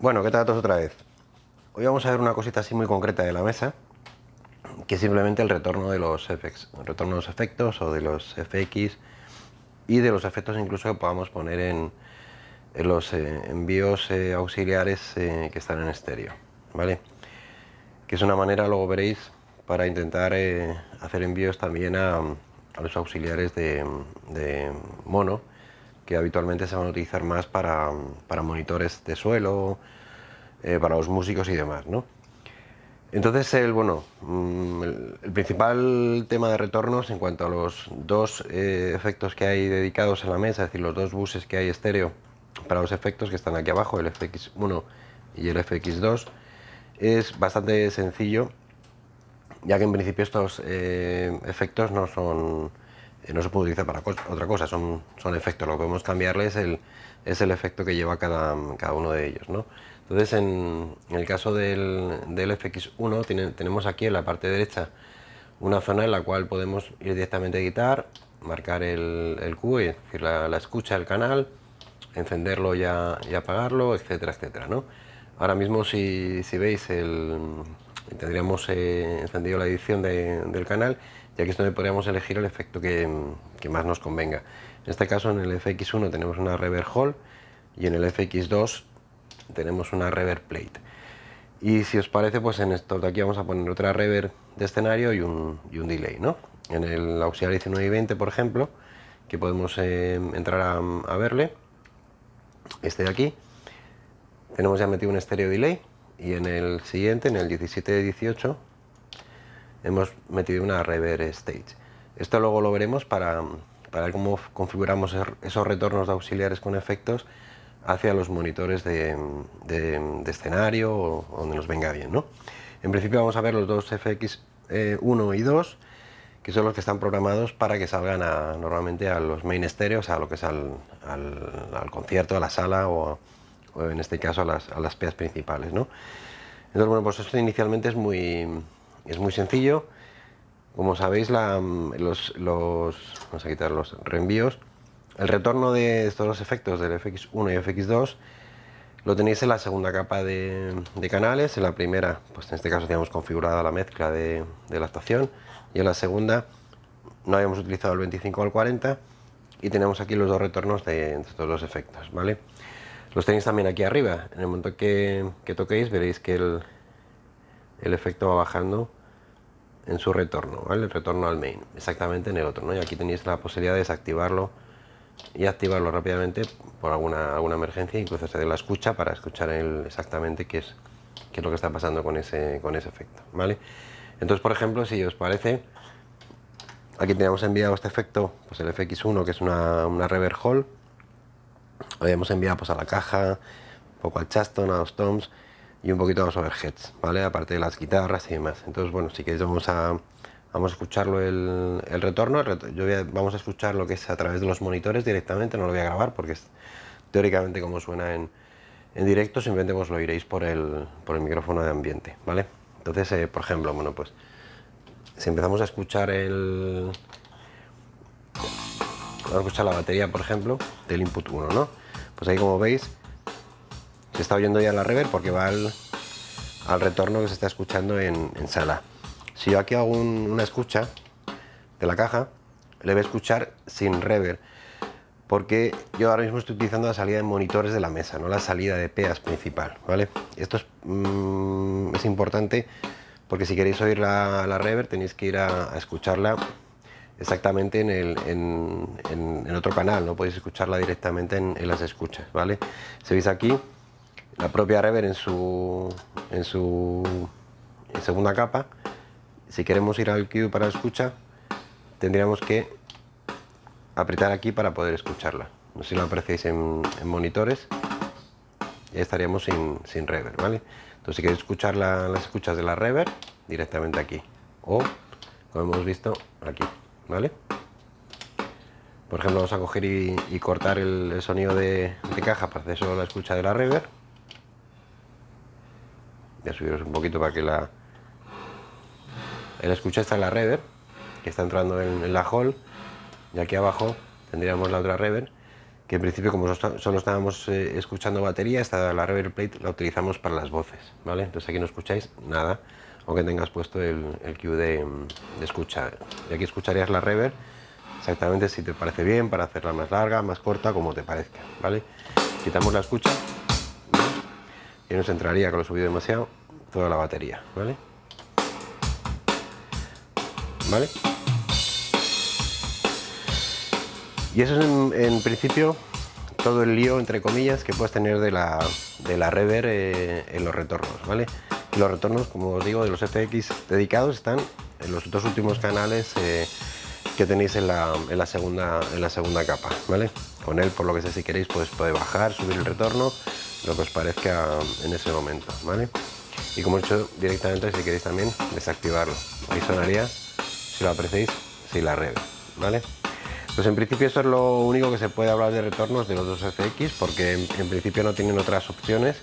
Bueno, ¿qué tal todos otra vez? Hoy vamos a ver una cosita así muy concreta de la mesa, que es simplemente el retorno de los FX, retorno de los efectos o de los FX y de los efectos incluso que podamos poner en, los eh, envíos eh, auxiliares eh, que están en estéreo, ¿vale? Que es una manera, luego veréis, para intentar hacer envíos también a, los auxiliares de mono, que habitualmente se van a utilizar más para, monitores de suelo, eh, para los músicos y demás, ¿no? Entonces, el, bueno, mm, el, principal tema de retornos en cuanto a los dos eh, efectos que hay dedicados en la mesa, es decir, los dos buses que hay estéreo para los efectos que están aquí abajo, el FX1 y el FX2, es bastante sencillo, ya que en principio estos eh, efectos no son no se puede utilizar para otra cosa, son, son efectos, lo que podemos cambiarle es el, es el efecto que lleva cada, cada uno de ellos. ¿no? Entonces en, el caso del, del FX1 tenemos aquí en la parte derecha una zona en la cual podemos ir directamente a editar, marcar el, el Q, es decir, la, escucha del canal, encenderlo y, y apagarlo, etcétera, etcétera. ¿no? Ahora mismo si, si veis el, tendríamos eh, encendido la edición del canal y aquí es donde podríamos elegir el efecto que, más nos convenga. En este caso en el FX1 tenemos una reverb hall y en el FX2 tenemos una reverb plate. Y si os parece, pues en esto de aquí vamos a poner otra reverb de escenario y un, delay. ¿no? En el auxiliar 19 y 20, por ejemplo, que podemos eh, entrar a, a verle, este de aquí, tenemos ya metido un estéreo delay y en el siguiente, en el 17 de 18, hemos metido una reverb stage. Esto luego lo veremos para, para cómo configuramos er, esos retornos de auxiliares con efectos hacia los monitores de, escenario o donde nos venga bien. ¿no? En principio vamos a ver los dos FX1 eh, y 2 que son los que están programados para que salgan normalmente a los main estéreos, a lo que es al, concierto, a la sala o, en este caso a las, a principales. ¿no? Entonces, bueno, pues esto inicialmente es muy, es muy sencillo. Como sabéis, los, vamos a quitar los reenvíos. El retorno de estos dos efectos, del FX1 y FX2, lo tenéis en la segunda capa de, canales. En la primera, pues en este caso teníamos configurada la mezcla de, la actuación. Y en la segunda no habíamos utilizado el 25 al 40 y tenemos aquí los dos retornos de, estos dos efectos, ¿vale? Los tenéis también aquí arriba. En el momento que, que toquéis veréis que el, el efecto va bajando en su retorno, ¿vale? El retorno al main, exactamente en el otro, ¿no? Y aquí tenéis la posibilidad de desactivarlo y activarlo rápidamente por alguna, alguna emergencia, incluso hacer la escucha para escuchar exactamente qué es, qué es lo que está pasando con ese, con ese efecto, ¿vale? Entonces, por ejemplo, si os parece, aquí tenemos enviado este efecto, pues el FX1, que es una, una reverb hall, habíamos enviado pues, a la caja, un poco al chaston, a los toms, y un poquito los overheads, ¿vale? Aparte de las guitarras y demás. Entonces, bueno, si queréis vamos a, vamos a escucharlo el, el retorno. yo vamos a escuchar lo que es a través de los monitores directamente, no lo voy a grabar porque es teóricamente como suena en, en directo, simplemente vos lo oiréis por el, por el micrófono de ambiente, ¿vale? Entonces, eh, por ejemplo, bueno, pues si empezamos a escuchar el... Vamos a escuchar la batería, por ejemplo, del input 1, ¿no? Pues ahí como veis se está oyendo ya la reverb porque va al, retorno que se está escuchando en, sala. Si yo aquí hago una escucha de la caja, le voy a escuchar sin reverb, porque yo ahora mismo estoy utilizando la salida de monitores de la mesa, no la salida de PEAS principal, ¿vale? Esto es, mm, es importante porque si queréis oír la, la reverb tenéis que ir a, escucharla exactamente en, el, en, otro canal, no podéis escucharla directamente en, las escuchas, ¿vale? Si veis aquí, la propia reverb en su, en su segunda capa. Si queremos ir al cue para escucha, tendríamos que apretar aquí para poder escucharla. No si lo apreciáis en, monitores, ya estaríamos sin, sin ¿vale? Entonces si queréis escuchar las escuchas de la reverb, directamente aquí. O, como hemos visto, aquí, ¿vale? Por ejemplo, vamos a coger y, cortar el, sonido de, de, caja para hacer solo la escucha de la reverb voy subiros un poquito para que la el escucha está en la reverb que está entrando en, la hall y aquí abajo tendríamos la otra reverb que en principio como solo estábamos eh, escuchando batería, esta la reverb plate la utilizamos para las voces, ¿vale? Entonces aquí no escucháis nada, aunque tengas puesto el, el cue de, de, escucha. Y aquí escucharías la reverb exactamente si te parece bien, para hacerla más larga, más corta, como te parezca, ¿vale? Quitamos la escucha y nos entraría, con lo subido demasiado, toda la batería, ¿vale? ¿Vale? Y eso es en, principio todo el lío, entre comillas, que puedes tener de la, de la reverb eh, en los retornos, ¿vale? los retornos, como os digo, de los FX dedicados están en los dos últimos canales eh, que tenéis en la, en la, segunda, en la segunda capa, ¿vale? Con él, por lo que sé, si queréis, pues puede bajar, subir el retorno, lo que os parezca en ese momento, ¿vale? Y como he dicho directamente, si queréis también, desactivarlo. Ahí sonaría, si lo apreciáis, si la reverb, ¿vale? Pues en principio eso es lo único que se puede hablar de retornos de los dos FX porque en, principio no tienen otras opciones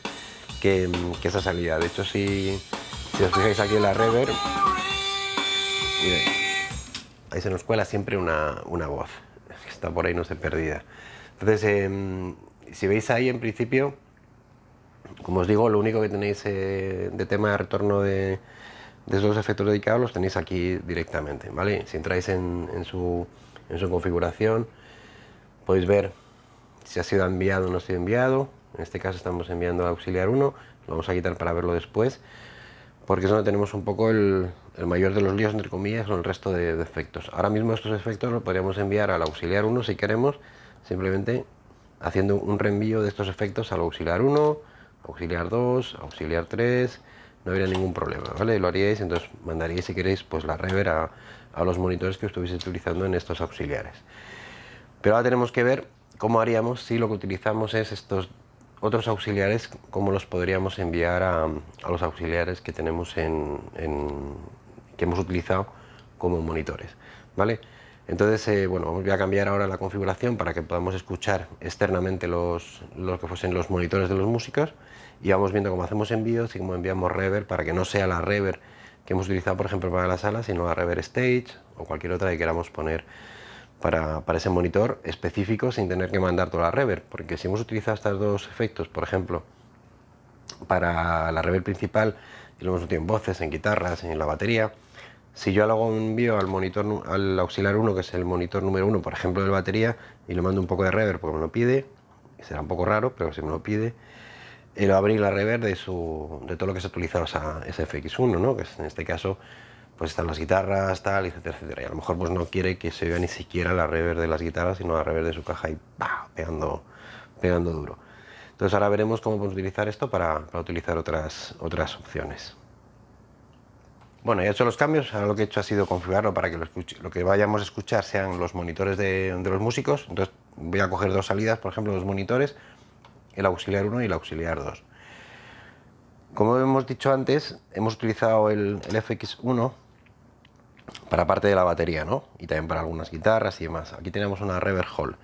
que, esa salida. De hecho, si, os fijáis aquí en la reverb, ahí se nos cuela siempre una, voz, que está por ahí, no se perdida. Entonces, em, si veis ahí en principio, como os digo, lo único que tenéis eh, de tema de retorno de, de esos efectos dedicados los tenéis aquí directamente, ¿vale? Si entráis en su en su configuración podéis ver si ha sido enviado o no ha sido enviado. En este caso estamos enviando a auxiliar 1 lo vamos a quitar para verlo después porque es donde tenemos un poco el, mayor de los líos entre comillas con el resto de, efectos. Ahora mismo estos efectos los podríamos enviar al auxiliar 1 si queremos simplemente haciendo un reenvío de estos efectos al auxiliar 1 auxiliar 2 auxiliar 3 no habría ningún problema, ¿vale? Lo haríais, entonces mandaríais si queréis pues la rever a, los monitores que estuviese utilizando en estos auxiliares. Pero ahora tenemos que ver cómo haríamos si lo que utilizamos es estos otros auxiliares, cómo los podríamos enviar a, los auxiliares que tenemos en, que hemos utilizado como monitores, ¿vale? Entonces, eh, bueno, voy a cambiar ahora la configuración para que podamos escuchar externamente los que fuesen los monitores de los músicos y vamos viendo cómo hacemos envíos y cómo enviamos reverb para que no sea la reverb que hemos utilizado por ejemplo para la sala, sino a Rever Stage o cualquier otra que queramos poner para, para, ese monitor específico sin tener que mandar toda la reverb, porque si hemos utilizado estos dos efectos, por ejemplo, para la reverb principal y lo hemos utilizado en voces, en guitarras, en la batería, si yo hago un envío al monitor, al auxiliar 1, que es el monitor número 1, por ejemplo, de batería, y le mando un poco de reverb porque me lo pide, será un poco raro, pero si me lo pide, a abrir la reverb de, su, de todo lo que se ha utilizado esa, ese FX1, ¿no? que en este caso pues están las guitarras, tal, etcétera, etcétera. Y a lo mejor pues no quiere que se vea ni siquiera la reverb de las guitarras, sino la reverb de su caja y pegando, pegando duro. Entonces ahora veremos cómo podemos utilizar esto para, para, utilizar otras, otras opciones. Bueno, ya he hecho los cambios, ahora lo que he hecho ha sido configurarlo para que lo, que vayamos a escuchar sean los monitores de, de los músicos. Entonces voy a coger dos salidas, por ejemplo, dos monitores, el auxiliar 1 y el auxiliar 2. Como hemos dicho antes, hemos utilizado el, FX1 para parte de la batería, ¿no? Y también para algunas guitarras y demás. Aquí tenemos una reverb hall.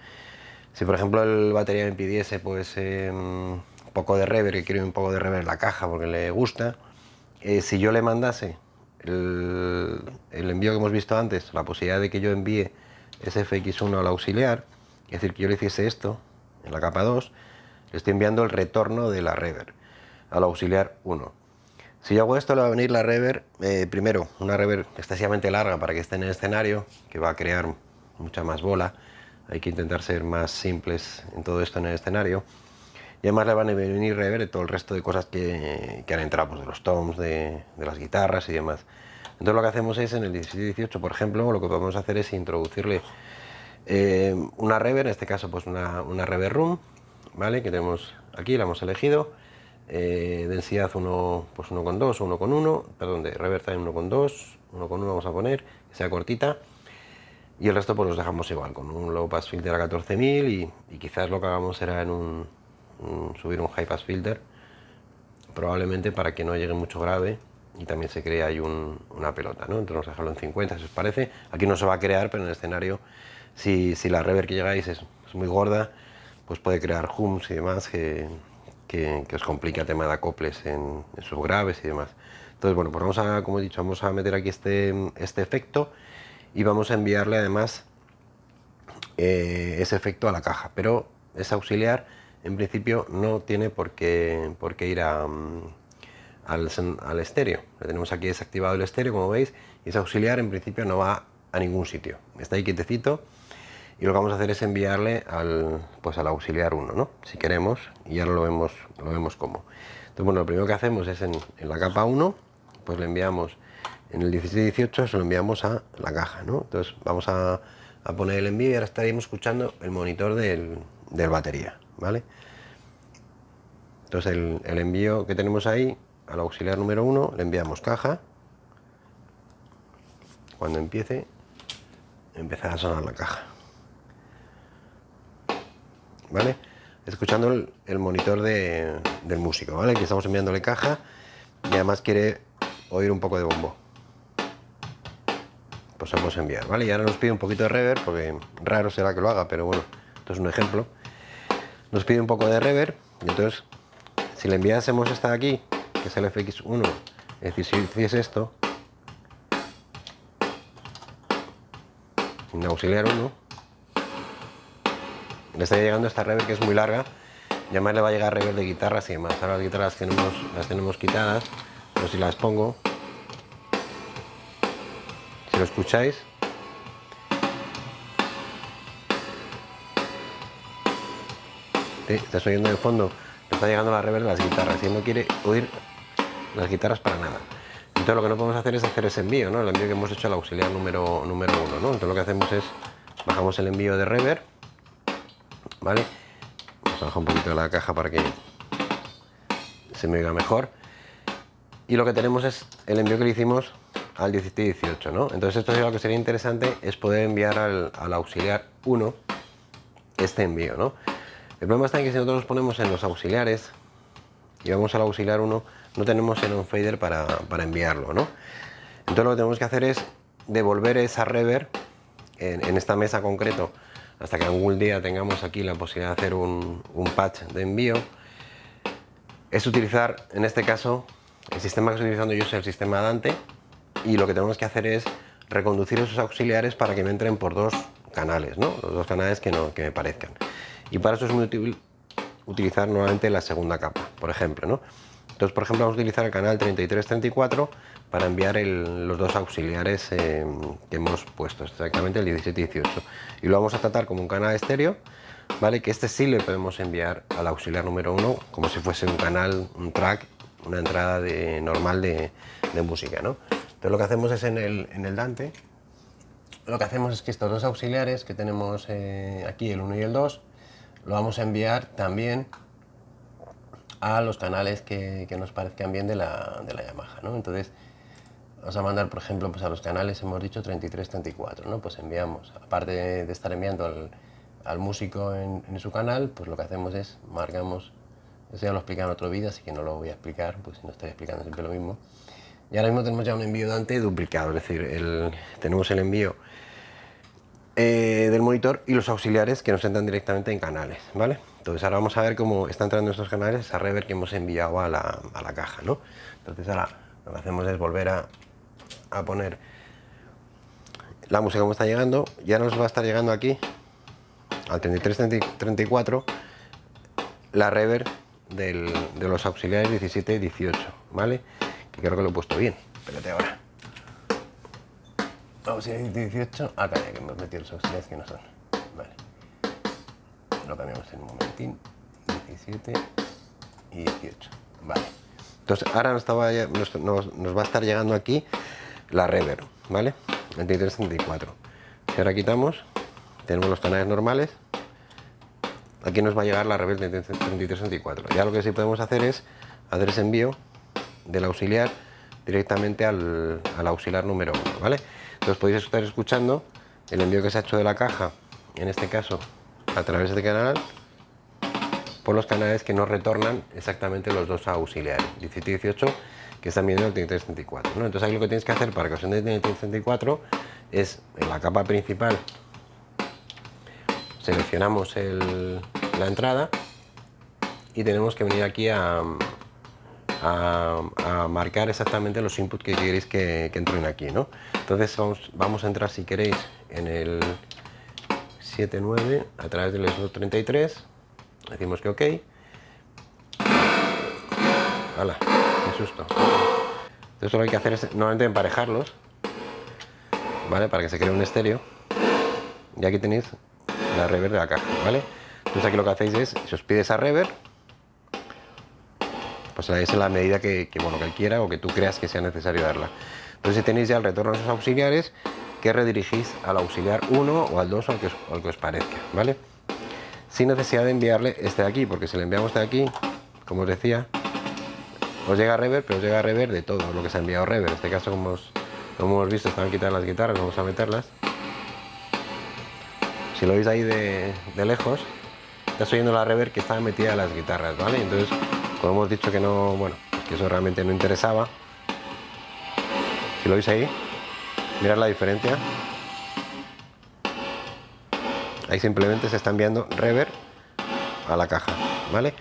Si por ejemplo el batería me pidiese pues em, un poco de reverb, que quiero un poco de reverb en la caja porque le gusta, eh, si yo le mandase el, el, envío que hemos visto antes, la posibilidad de que yo envíe ese FX1 al auxiliar, es decir, que yo le hiciese esto en la capa 2, estoy enviando el retorno de la reverb al auxiliar 1. Si yo hago esto, le va a venir la reverb, eh, primero, una reverb excesivamente larga para que esté en el escenario, que va a crear mucha más bola. Hay que intentar ser más simples en todo esto en el escenario. Y además le van a venir reverb de todo el resto de cosas que, han entrado, pues de los toms, de, las guitarras y demás. Entonces lo que hacemos es, en el 17-18, por ejemplo, lo que podemos hacer es introducirle eh, una reverb, en este caso pues una, una reverb room, ¿vale? Que tenemos aquí, la hemos elegido. Eh, densidad 1 pues 1,2 o 1,1, perdón, de reverb time 1,2, 1,1 vamos a poner, que sea cortita. Y el resto pues los dejamos igual, con un low pass filter a 14.000 y, y, quizás lo que hagamos será en un, subir un high pass filter, probablemente para que no llegue mucho grave y también se crea ahí una pelota, ¿no? Entonces vamos a dejarlo en 50 si os parece. Aquí no se va a crear, pero en el escenario, si, si la reverb que llegáis es, es muy gorda, pues puede crear hums y demás que, que, os complica el tema de acoples en, sus graves y demás. Entonces, bueno, pues vamos a, como he dicho, vamos a meter aquí este, este efecto y vamos a enviarle además eh, ese efecto a la caja, pero es auxiliar, en principio no tiene por qué, por qué ir a, mm, al, al, estéreo. Le tenemos aquí desactivado el estéreo, como veis, y ese auxiliar en principio no va a ningún sitio. Está ahí quietecito y lo que vamos a hacer es enviarle al, pues al auxiliar 1, ¿no? Si queremos, y ahora lo vemos, lo vemos cómo. Entonces, bueno, lo primero que hacemos es en, la capa 1, pues le enviamos en el 1718 se lo enviamos a la caja, ¿no? Entonces vamos a, a poner el envío y ahora estaríamos escuchando el monitor del, del batería, ¿vale? Entonces el, el, envío que tenemos ahí al auxiliar número 1 le enviamos caja. Cuando empiece, empezará a sonar la caja. ¿Vale? Escuchando el, monitor de, del músico, ¿vale? Que estamos enviándole caja y además quiere oír un poco de bombo pues vamos a enviar, ¿vale? Y ahora nos pide un poquito de reverb, porque raro será que lo haga, pero bueno, esto es un ejemplo. Nos pide un poco de reverb, y entonces, si le enviásemos esta de aquí, que es el FX1, es decir, si hiciese esto, en auxiliar 1, le está llegando esta reverb que es muy larga, y además le va a llegar reverb de guitarras y demás. Ahora las guitarras tenemos, las tenemos quitadas, pero si las pongo, si lo escucháis. ¿Sí? Estás oyendo de fondo, está llegando la reverb de las guitarras y no quiere oír las guitarras para nada. Entonces lo que no podemos hacer es hacer ese envío, ¿no? El envío que hemos hecho al auxiliar número, número uno, ¿no? Entonces lo que hacemos es bajamos el envío de reverb, ¿vale? Vamos a bajar un poquito la caja para que se me oiga mejor. Y lo que tenemos es el envío que le hicimos al 17-18, ¿no? Entonces esto es lo que sería interesante es poder enviar al, al, auxiliar 1 este envío, ¿no? El problema está en que si nosotros ponemos en los auxiliares y vamos al auxiliar 1, no tenemos en un fader para, para, enviarlo, ¿no? Entonces lo que tenemos que hacer es devolver esa reverb en, en esta mesa concreto hasta que algún día tengamos aquí la posibilidad de hacer un, un patch de envío es utilizar, en este caso, el sistema que estoy utilizando yo es el sistema Dante, y lo que tenemos que hacer es reconducir esos auxiliares para que me entren por dos canales, ¿no? los dos canales que, no, que me parezcan. Y para eso es muy útil utilizar nuevamente la segunda capa, por ejemplo. ¿no? Entonces, por ejemplo, vamos a utilizar el canal 3334 para enviar los dos auxiliares eh, que hemos puesto, exactamente el 17 y 18. Y lo vamos a tratar como un canal estéreo, ¿vale? Que este sí le podemos enviar al auxiliar número 1 como si fuese un canal, un track, una entrada de, normal de, música, ¿no? Entonces lo que hacemos es en el, en el Dante, lo que hacemos es que estos dos auxiliares que tenemos eh, aquí, el 1 y el 2, lo vamos a enviar también a los canales que, que nos parezcan bien de la, de la Yamaha, ¿no? Entonces, vamos a mandar, por ejemplo, pues a los canales, hemos dicho 33, 34, ¿no? Pues enviamos, aparte de, estar enviando al, al músico en, en, su canal, pues lo que hacemos es, marcamos, eso ya lo explica en otro vídeo, así que no lo voy a explicar, pues no estoy explicando siempre lo mismo, y ahora mismo tenemos ya un envío Dante duplicado, es decir, el, tenemos el envío eh, del monitor y los auxiliares que nos entran directamente en canales, ¿vale? Entonces ahora vamos a ver cómo está entrando estos canales esa reverb que hemos enviado a la, a la, caja, ¿no? Entonces ahora lo que hacemos es volver a, a poner la música como está llegando, ya nos va a estar llegando aquí al 33-34 la reverb del, de los auxiliares 17 18, ¿vale? que creo que lo he puesto bien. Espérate ahora. Vamos a ir 18. Acá ya que hemos metido los auxiliares que no son. Vale. Lo cambiamos en un momentín. 17 y 18. Vale. Entonces ahora nos, va a estar llegando aquí la reverb, ¿vale? 23-34. Si ahora quitamos, tenemos los canales normales. Aquí nos va a llegar la reverb 33-34. Ya lo que sí podemos hacer es hacer ese envío del auxiliar directamente al, al auxiliar número 1, ¿vale? Entonces podéis estar escuchando el envío que se ha hecho de la caja, en este caso a través de este canal, por los canales que nos retornan exactamente los dos auxiliares, 17 y 18, que están viendo el 3334. ¿no? Entonces aquí lo que tienes que hacer para que os entienda el 3334 es en la capa principal seleccionamos el, la entrada y tenemos que venir aquí a, a, marcar exactamente los inputs que queréis que, entren aquí, ¿no? Entonces vamos, a entrar, si queréis, en el 7.9 a través del slot 33 decimos que ok. ¡Hala! ¡Qué susto! Entonces lo que hay que hacer es normalmente emparejarlos, ¿vale? Para que se cree un estéreo. Y aquí tenéis la reverb de la caja, ¿vale? Entonces aquí lo que hacéis es, si os pide esa reverb, pues la en la medida que, bueno, que quiera o que tú creas que sea necesario darla. Entonces si tenéis ya el retorno a esos auxiliares, que redirigís al auxiliar 1 o al 2 o al que os, os parezca, ¿vale? Sin necesidad de enviarle este de aquí, porque si le enviamos este de aquí, como os decía, os llega reverb, pero os llega reverb de todo lo que se ha enviado reverb. En este caso, como, hemos visto, están quitadas las guitarras, vamos a meterlas. Si lo veis ahí de, lejos, está oyendo la reverb que está metida en las guitarras, ¿vale? Entonces, como hemos dicho que no, bueno, que eso realmente no interesaba, si lo veis ahí, mirad la diferencia. Ahí simplemente se está enviando reverb a la caja, ¿vale?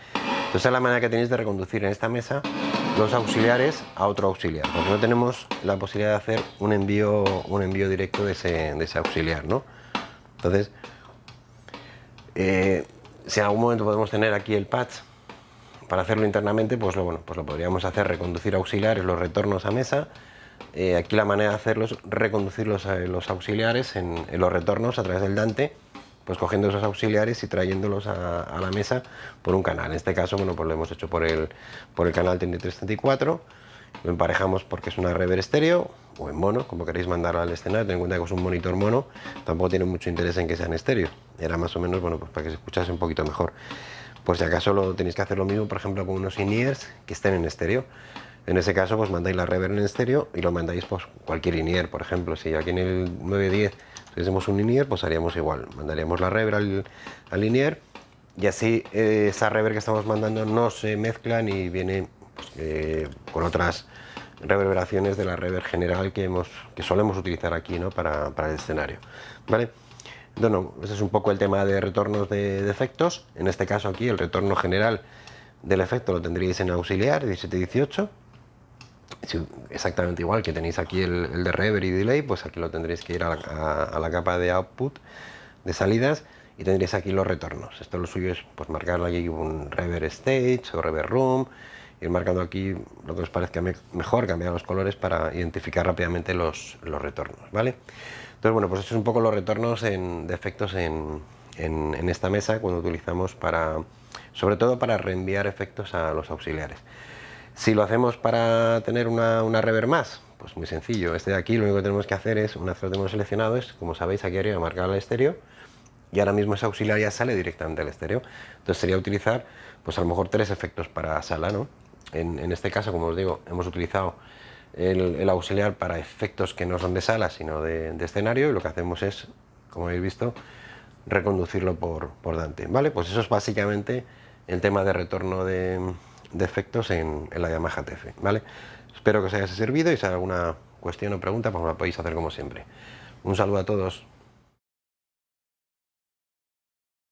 Entonces es la manera que tenéis de reconducir en esta mesa los auxiliares a otro auxiliar, porque no tenemos la posibilidad de hacer un envío, un envío directo de ese, de ese auxiliar, ¿no? Entonces, eh, si en algún momento podemos tener aquí el patch para hacerlo internamente, pues lo, bueno, pues lo podríamos hacer, reconducir auxiliares, los retornos a mesa. Eh, aquí la manera de hacerlo es reconducir los, los auxiliares en, los retornos a través del Dante pues cogiendo esos auxiliares y trayéndolos a, la mesa por un canal. En este caso, bueno, pues lo hemos hecho por el, por el canal 3334, lo emparejamos porque es una rever estéreo o en mono, como queréis mandarlo al escenario, ten en cuenta que es un monitor mono, tampoco tiene mucho interés en que sea en estéreo, era más o menos, bueno, pues para que se escuchase un poquito mejor. Por si acaso lo tenéis que hacer lo mismo, por ejemplo, con unos in que estén en estéreo. En ese caso, pues mandáis la rever en estéreo y lo mandáis pues cualquier in por ejemplo, si aquí en el 910 si hacemos un linier, pues haríamos igual. Mandaríamos la rever al, al y así eh, esa rever que estamos mandando no se mezcla ni viene pues, eh, con otras reverberaciones de la rever general que, hemos, que solemos utilizar aquí ¿no? para, para el escenario. ¿vale? Bueno, ese es un poco el tema de retornos de, de, efectos. En este caso aquí el retorno general del efecto lo tendríais en auxiliar 1718 exactamente igual que tenéis aquí el, de reverb y delay, pues aquí lo tendréis que ir a la, capa de output de salidas y tendréis aquí los retornos. Esto lo suyo es pues marcarle aquí un reverb stage o reverb room, ir marcando aquí lo que os parezca mejor, cambiar los colores para identificar rápidamente los, los retornos, ¿vale? Entonces, bueno, pues esto es un poco los retornos en, de efectos en, en, en esta mesa cuando utilizamos para, sobre todo para reenviar efectos a los auxiliares. Si lo hacemos para tener una, una reverb más, pues muy sencillo. Este de aquí lo único que tenemos que hacer es, una vez lo tenemos seleccionado, es, como sabéis, aquí arriba marcar el estéreo y ahora mismo esa auxiliar ya sale directamente al estéreo. Entonces sería utilizar, pues a lo mejor tres efectos para sala, ¿no? En, este caso, como os digo, hemos utilizado el, auxiliar para efectos que no son de sala, sino de, escenario, y lo que hacemos es, como habéis visto, reconducirlo por, por Dante, ¿vale? Pues eso es básicamente el tema de retorno de, defectos en, en la Yamaha TF, ¿vale? Espero que os haya servido y si hay alguna cuestión o pregunta, pues me la podéis hacer como siempre. Un saludo a todos.